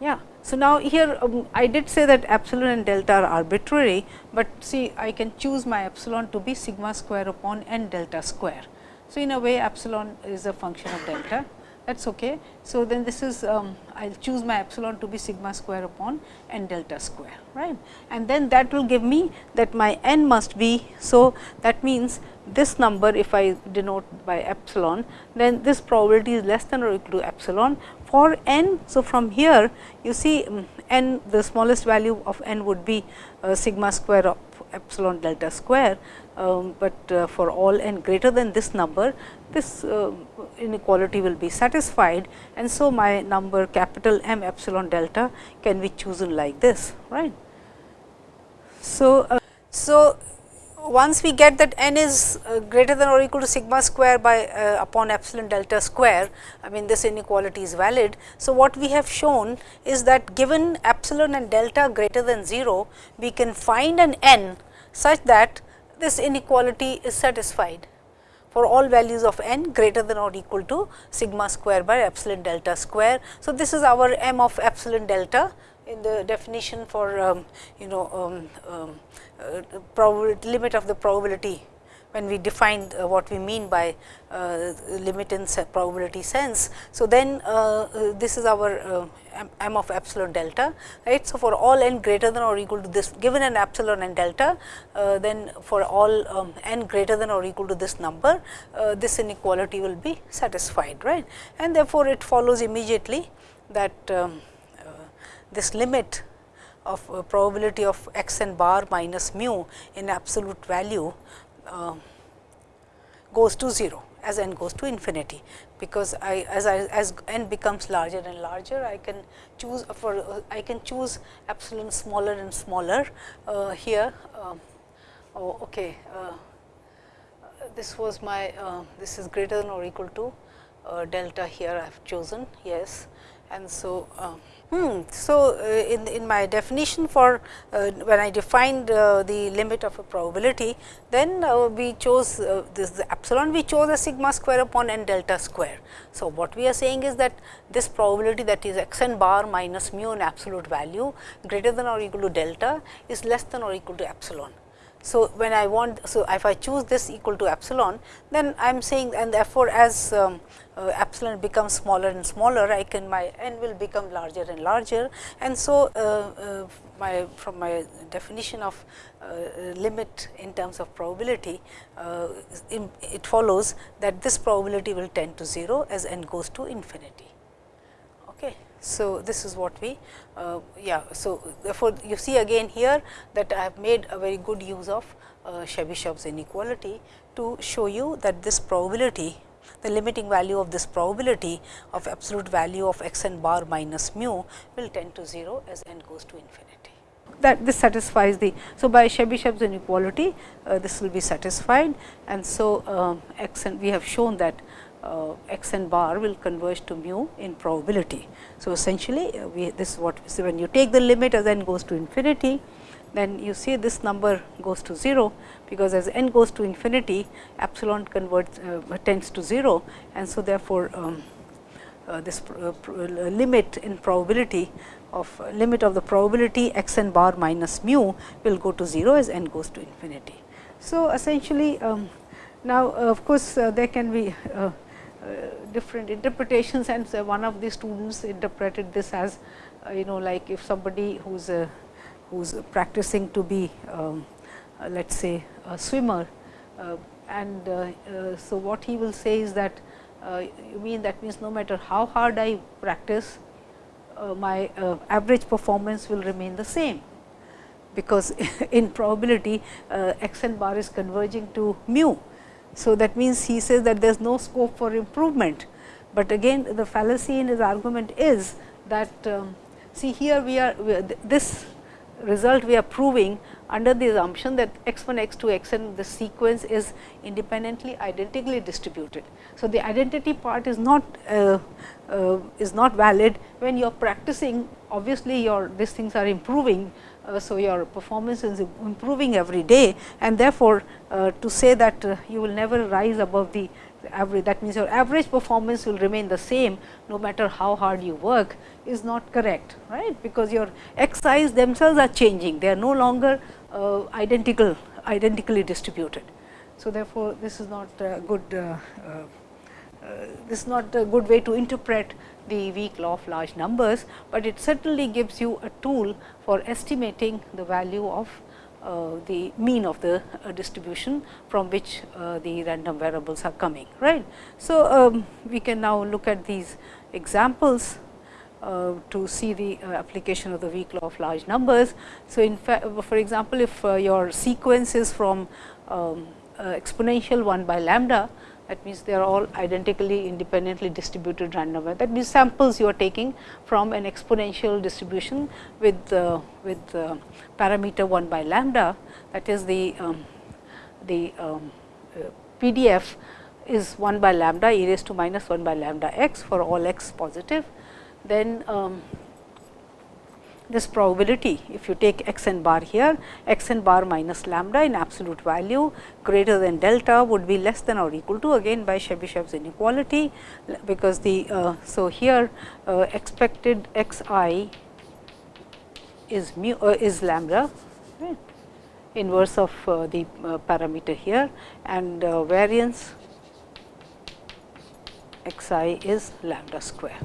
Yeah. So, now here um, I did say that epsilon and delta are arbitrary, but see I can choose my epsilon to be sigma square upon n delta square. So, in a way epsilon is a function of delta that is okay. So, then this is um, I will choose my epsilon to be sigma square upon n delta square right and then that will give me that my n must be. So, that means this number if I denote by epsilon then this probability is less than or equal to epsilon for n. So, from here you see um, n the smallest value of n would be uh, sigma square of epsilon delta square, um, but uh, for all n greater than this number this uh, inequality will be satisfied and so my number capital M epsilon delta can be chosen like this right. So, uh, so once we get that n is uh, greater than or equal to sigma square by uh, upon epsilon delta square, I mean this inequality is valid. So, what we have shown is that given epsilon and delta greater than 0, we can find an n such that this inequality is satisfied for all values of n greater than or equal to sigma square by epsilon delta square. So, this is our m of epsilon delta in the definition for um, you know um, um, uh, limit of the probability when we define uh, what we mean by uh, limit in probability sense. So, then uh, uh, this is our uh, m of epsilon delta right. So, for all n greater than or equal to this given an epsilon and delta then for all um, n greater than or equal to this number this inequality will be satisfied right and therefore, it follows immediately that um, this limit of uh, probability of x n bar minus mu in absolute value uh, goes to 0 as n goes to infinity, because I as I as n becomes larger and larger I can choose for uh, I can choose epsilon smaller and smaller uh, here. Um, oh, okay, uh, this was my this is greater than or equal to delta here I have chosen yes, and so Hmm. So, uh, in, in my definition for uh, when I defined uh, the limit of a probability, then uh, we chose uh, this the epsilon we chose a sigma square upon n delta square. So, what we are saying is that this probability that is x n bar minus mu in absolute value greater than or equal to delta is less than or equal to epsilon. So, when I want, so if I choose this equal to epsilon, then I am saying and therefore, as um, uh, epsilon becomes smaller and smaller, I can my n will become larger and larger. And so, uh, uh, my from my definition of uh, limit in terms of probability, uh, it follows that this probability will tend to 0 as n goes to infinity. So, this is what we uh, yeah. So, therefore, you see again here that I have made a very good use of uh, Chebyshev's inequality to show you that this probability the limiting value of this probability of absolute value of x n bar minus mu will tend to 0 as n goes to infinity. That this satisfies the. So, by Chebyshev's inequality uh, this will be satisfied and so um, x n we have shown that uh, x n bar will converge to mu in probability. So, essentially uh, we this is what so when you take the limit as n goes to infinity then you see this number goes to 0, because as n goes to infinity epsilon converts uh, tends to 0 and so therefore, um, uh, this uh, limit in probability of uh, limit of the probability x n bar minus mu will go to 0 as n goes to infinity. So, essentially um, now of course, uh, there can be uh, different interpretations and so one of the students interpreted this as you know like if somebody who is a who is practicing to be um, uh, let us say a swimmer uh, and uh, so what he will say is that you mean that means no matter how hard I practice my average performance will remain the same because in probability x n bar is converging to mu. So, that means he says that there is no scope for improvement, but again the fallacy in his argument is that um, see here we are we are this result we are proving under the assumption that x 1, x 2, x n the sequence is independently identically distributed. So, the identity part is not uh, uh, is not valid when you are practicing obviously your these things are improving. Uh, so, your performance is improving every day and therefore, uh, to say that uh, you will never rise above the average that means your average performance will remain the same no matter how hard you work is not correct right because your x themselves are changing they are no longer uh, identical identically distributed. So, therefore, this is not a good uh, uh, this is not a good way to interpret the weak law of large numbers, but it certainly gives you a tool for estimating the value of uh, the mean of the uh, distribution from which uh, the random variables are coming right. So, um, we can now look at these examples uh, to see the uh, application of the weak law of large numbers. So, in fact for example, if uh, your sequence is from um, exponential 1 by lambda that means they are all identically independently distributed random That means samples you are taking from an exponential distribution with uh, with uh, parameter 1 by lambda that is the um, the um, uh, PDF is 1 by lambda e raised to minus 1 by lambda x for all x positive. Then um, this probability if you take x n bar here x n bar minus lambda in absolute value greater than delta would be less than or equal to again by Chebyshev's inequality because the uh, so here uh, expected x i is mu uh, is lambda right, inverse of uh, the uh, parameter here and uh, variance x i is lambda square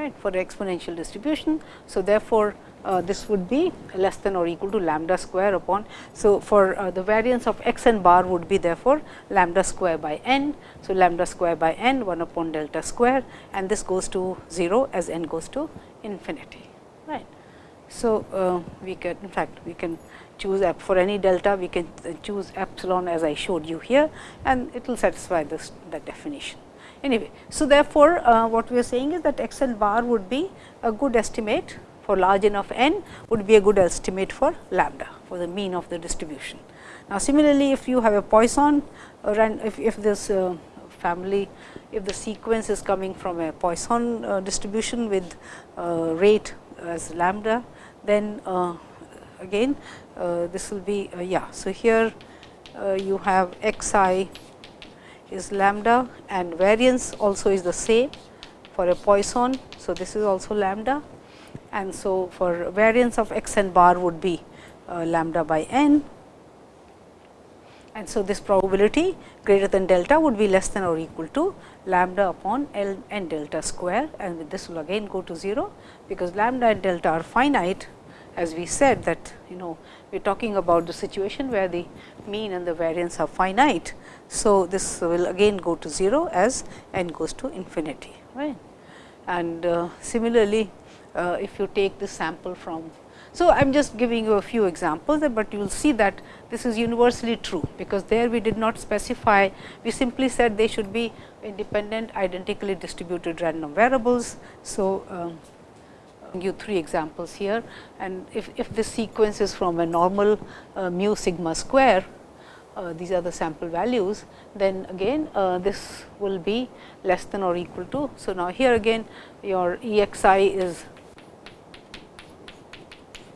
right for exponential distribution. So, therefore, uh, this would be less than or equal to lambda square upon. So, for uh, the variance of x n bar would be therefore, lambda square by n. So, lambda square by n 1 upon delta square and this goes to 0 as n goes to infinity. right. So, uh, we can in fact, we can choose for any delta we can choose epsilon as I showed you here and it will satisfy this the definition. Anyway, so therefore, uh, what we are saying is that x n bar would be a good estimate for large enough n would be a good estimate for lambda for the mean of the distribution. Now, similarly, if you have a Poisson or if, if this uh, family if the sequence is coming from a Poisson uh, distribution with uh, rate as lambda, then uh, again uh, this will be yeah. So, here you have x i is lambda and variance also is the same for a Poisson. So, this is also lambda. And so for variance of x n bar would be uh, lambda by n. And so this probability greater than delta would be less than or equal to lambda upon L n delta square. And this will again go to 0 because lambda and delta are finite as we said that you know we are talking about the situation where the mean and the variance are finite. So, this will again go to 0 as n goes to infinity right. and uh, similarly, uh, if you take the sample from. So, I am just giving you a few examples, but you will see that this is universally true, because there we did not specify, we simply said they should be independent identically distributed random variables. So, um, you three examples here and if, if this sequence is from a normal uh, mu sigma square, uh, these are the sample values, then again uh, this will be less than or equal to. So, now here again your E x i is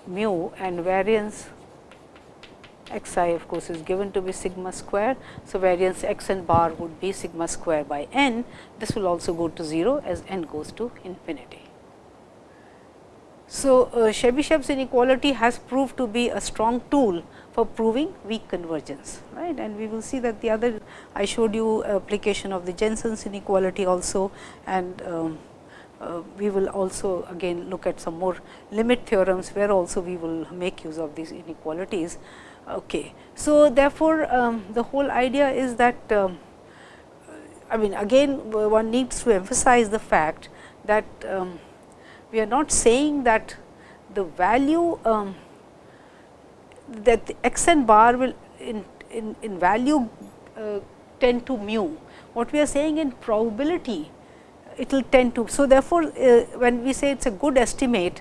mu and variance x i of course, is given to be sigma square. So, variance x n bar would be sigma square by n. This will also go to 0 as n goes to infinity. So, uh, Chebyshev's inequality has proved to be a strong tool for proving weak convergence right and we will see that the other I showed you application of the Jensen's inequality also and um, uh, we will also again look at some more limit theorems where also we will make use of these inequalities. Okay. So, therefore, um, the whole idea is that um, I mean again one needs to emphasize the fact that um, we are not saying that the value um, that the x n bar will in, in, in value uh, tend to mu. What we are saying in probability it will tend to. So, therefore, uh, when we say it is a good estimate,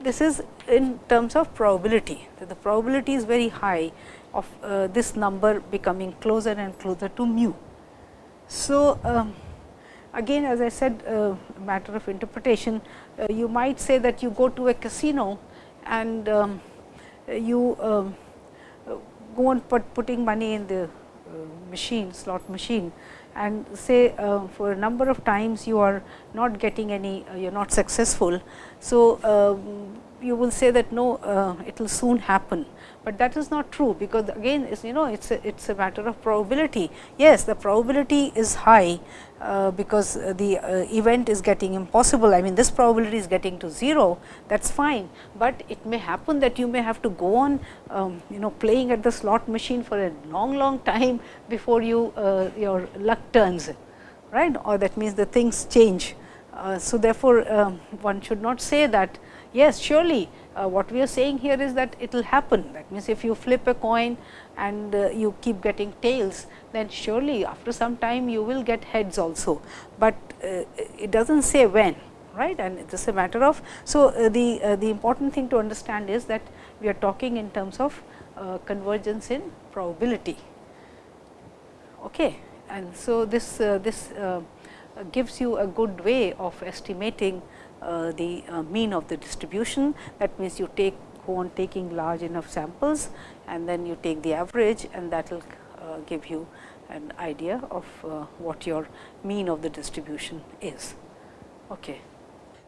this is in terms of probability, that the probability is very high of uh, this number becoming closer and closer to mu. So, um, again as I said uh, matter of interpretation, you might say that you go to a casino and um, you um, go on put putting money in the uh, machine slot machine and say uh, for a number of times you are not getting any uh, you are not successful. So, um, you will say that no uh, it will soon happen, but that is not true because again you know it is a, it is a matter of probability. Yes, the probability is high uh, because the uh, event is getting impossible. I mean this probability is getting to 0 that is fine, but it may happen that you may have to go on um, you know playing at the slot machine for a long long time before you uh, your luck turns right or that means the things change. Uh, so, therefore, um, one should not say that yes surely uh, what we are saying here is that it will happen that means if you flip a coin and uh, you keep getting tails then surely after some time you will get heads also, but uh, it does not say when right and it is a matter of. So, uh, the uh, the important thing to understand is that we are talking in terms of uh, convergence in probability. Okay. And so, this this gives you a good way of estimating the uh, mean of the distribution. That means, you take go on taking large enough samples and then you take the average and that will uh, give you an idea of what your mean of the distribution is. Okay.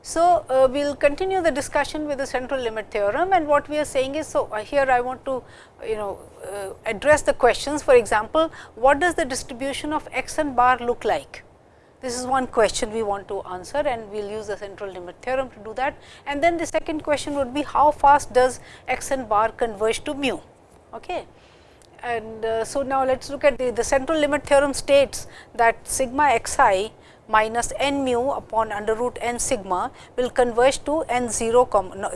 So, uh, we will continue the discussion with the central limit theorem and what we are saying is, so uh, here I want to you know uh, address the questions for example, what does the distribution of x n bar look like? This is one question we want to answer and we will use the central limit theorem to do that. And then the second question would be how fast does x n bar converge to mu. Okay. And uh, so, now let us look at the, the central limit theorem states that sigma x i minus n mu upon under root n sigma will converge to n 0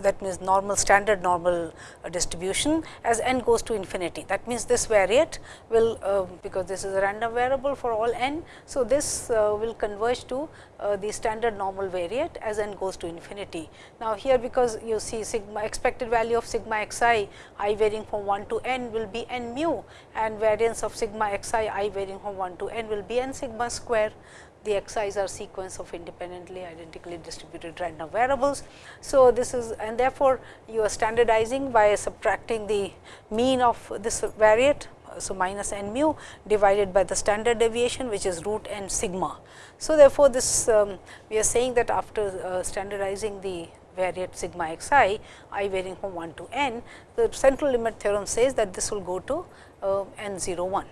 that means normal standard normal uh, distribution as n goes to infinity. That means, this variate will uh, because this is a random variable for all n. So, this uh, will converge to uh, the standard normal variate as n goes to infinity. Now, here because you see sigma expected value of sigma x i i varying from 1 to n will be n mu and variance of sigma x i i varying from 1 to n will be n sigma square the xi's are sequence of independently identically distributed random variables. So, this is and therefore, you are standardizing by subtracting the mean of this variate. So, minus n mu divided by the standard deviation which is root n sigma. So, therefore, this um, we are saying that after uh, standardizing the variate sigma x i, i varying from 1 to n, the central limit theorem says that this will go to uh, n 0 1.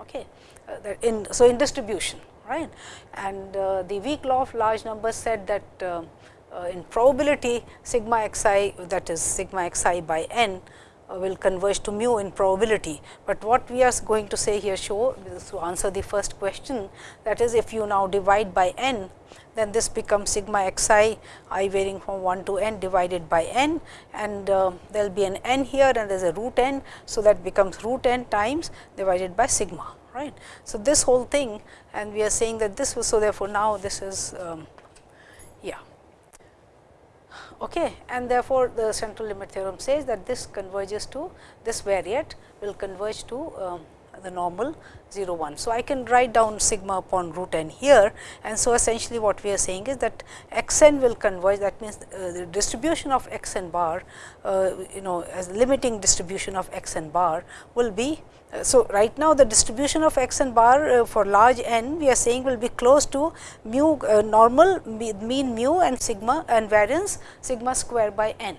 Okay. Uh, in, so, in distribution right. And uh, the weak law of large numbers said that uh, uh, in probability sigma x i that is sigma x i by n uh, will converge to mu in probability, but what we are going to say here show to answer the first question that is if you now divide by n then this becomes sigma x i i varying from 1 to n divided by n and uh, there will be an n here and there is a root n. So, that becomes root n times divided by sigma right. So, this whole thing and we are saying that this was so therefore, now this is um, yeah okay and therefore, the central limit theorem says that this converges to this variate will converge to um, the normal 0 1. So, I can write down sigma upon root n here and so essentially what we are saying is that x n will converge that means, uh, the distribution of x n bar uh, you know as limiting distribution of x n bar will be. So, right now the distribution of x and bar uh, for large n we are saying will be close to mu uh, normal mean mu and sigma and variance sigma square by n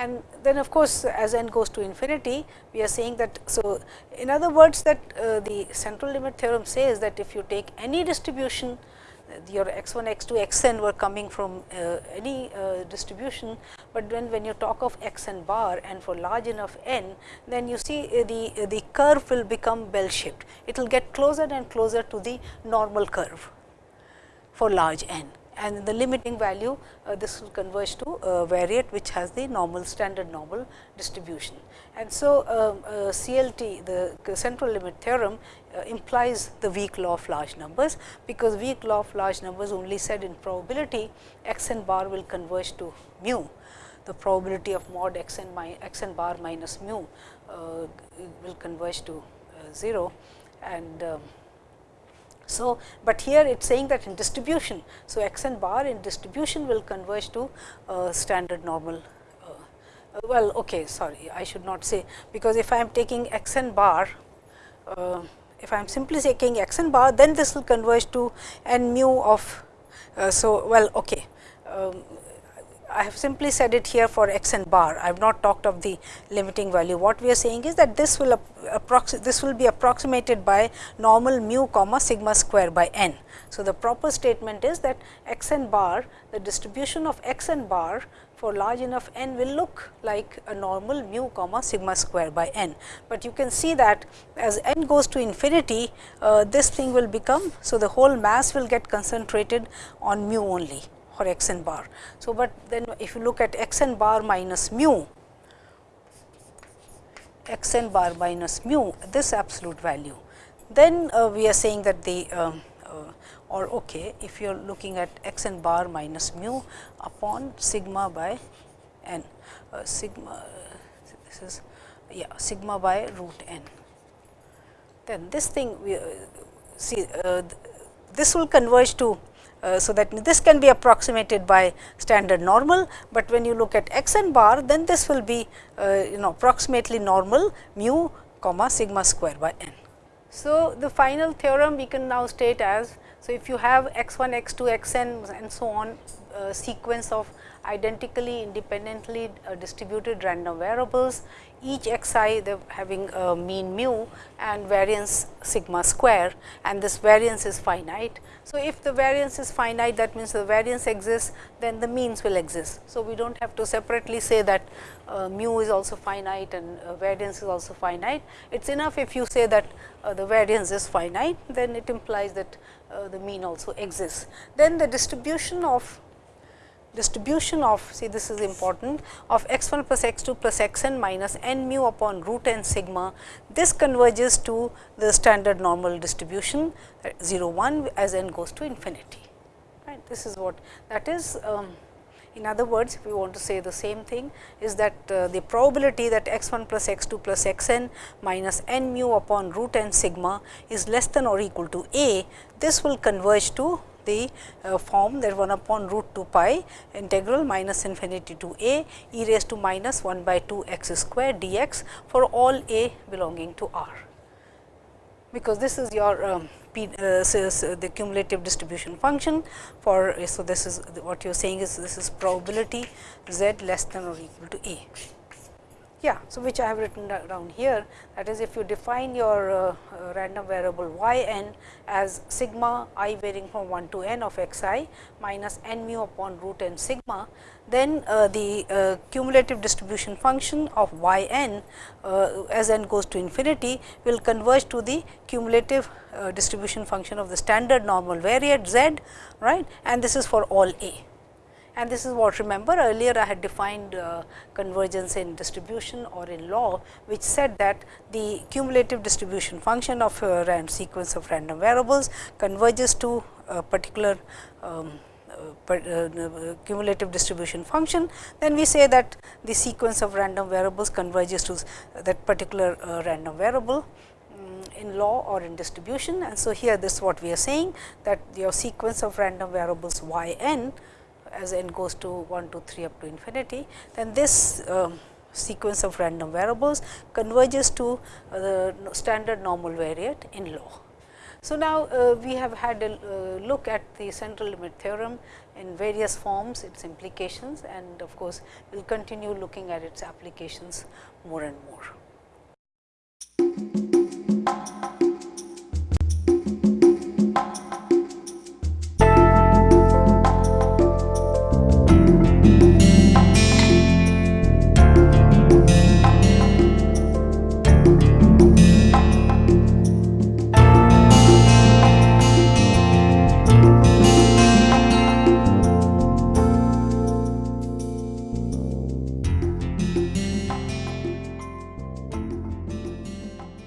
and then of course, as n goes to infinity we are saying that. So, in other words that uh, the central limit theorem says that if you take any distribution your x 1 x 2 x n were coming from uh, any uh, distribution, but then when you talk of x n bar and for large enough n then you see uh, the uh, the curve will become bell shaped. It will get closer and closer to the normal curve for large n and the limiting value uh, this will converge to uh, variate which has the normal standard normal distribution. And so, um, CLT the central limit theorem implies the weak law of large numbers, because weak law of large numbers only said in probability x n bar will converge to mu. The probability of mod x n, x n bar minus mu uh, will converge to uh, 0 and um, so, but here it is saying that in distribution. So, x n bar in distribution will converge to uh, standard normal. Uh, uh, well, okay, sorry, I should not say, because if I am taking x n bar, uh, if I am simply taking x n bar, then this will converge to n mu of. Uh, so, well, okay. Um, I have simply said it here for x n bar. I have not talked of the limiting value. What we are saying is that this will this will be approximated by normal mu comma sigma square by n. So, the proper statement is that x n bar the distribution of x n bar for large enough n will look like a normal mu comma sigma square by n. But you can see that as n goes to infinity uh, this thing will become. So, the whole mass will get concentrated on mu only for x n bar. So, but then if you look at x n bar minus mu, x n bar minus mu this absolute value, then uh, we are saying that the um, or okay, if you are looking at x n bar minus mu upon sigma by n, uh, sigma this is yeah sigma by root n. Then this thing we uh, see uh, this will converge to uh, so, that this can be approximated by standard normal, but when you look at x n bar then this will be uh, you know approximately normal mu comma sigma square by n. So, the final theorem we can now state as, so if you have x 1, x 2, x n and so on uh, sequence of identically independently uh, distributed random variables, each x i having a mean mu and variance sigma square and this variance is finite. So, if the variance is finite that means the variance exists then the means will exist. So, we do not have to separately say that uh, mu is also finite and uh, variance is also finite. It is enough if you say that uh, the variance is finite then it implies that uh, the mean also exists. Then the distribution of distribution of see this is important of x 1 plus x 2 plus x n minus n mu upon root n sigma. This converges to the standard normal distribution 0 1 as n goes to infinity. Right. This is what that is. Um, in other words, if we want to say the same thing is that uh, the probability that x 1 plus x 2 plus x n minus n mu upon root n sigma is less than or equal to a, this will converge to the uh, form that 1 upon root 2 pi integral minus infinity to a e raised to minus 1 by 2 x square dx for all a belonging to R. Because this is your um, P, uh, the cumulative distribution function for, so this is what you are saying is this is probability z less than or equal to a. Yeah, so which I have written down here. That is if you define your uh, uh, random variable y n as sigma i varying from 1 to n of x i minus n mu upon root n sigma, then uh, the uh, cumulative distribution function of y n uh, as n goes to infinity will converge to the cumulative uh, distribution function of the standard normal variate z right? And this is for all a and this is what remember earlier I had defined uh, convergence in distribution or in law, which said that the cumulative distribution function of a random sequence of random variables converges to a particular um, uh, uh, cumulative distribution function, then we say that the sequence of random variables converges to that particular uh, random variable mm, in law or in distribution. And so, here this is what we are saying that your sequence of random variables y n as n goes to 1 to 3 up to infinity, then this uh, sequence of random variables converges to uh, the standard normal variate in law. So, now uh, we have had a uh, look at the central limit theorem in various forms, its implications and of course, we will continue looking at its applications more and more.